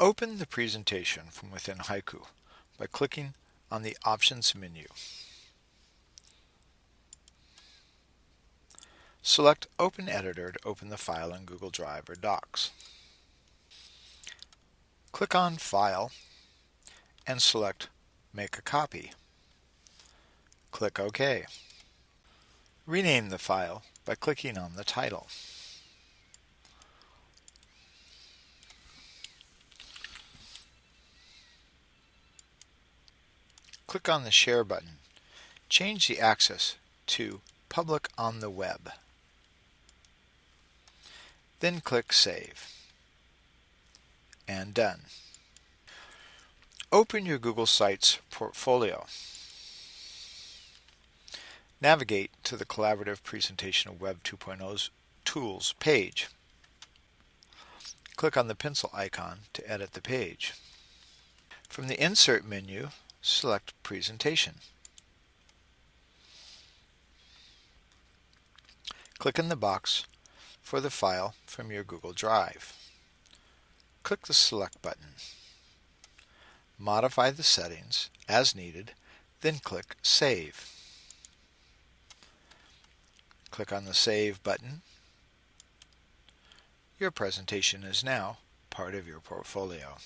Open the presentation from within Haiku by clicking on the Options menu. Select Open Editor to open the file in Google Drive or Docs. Click on File and select Make a Copy. Click OK. Rename the file by clicking on the title. Click on the Share button. Change the access to Public on the Web. Then click Save. And done. Open your Google Sites portfolio. Navigate to the Collaborative Presentation of Web 2.0's Tools page. Click on the pencil icon to edit the page. From the Insert menu, select Presentation. Click in the box for the file from your Google Drive. Click the Select button. Modify the settings as needed, then click Save. Click on the Save button. Your presentation is now part of your portfolio.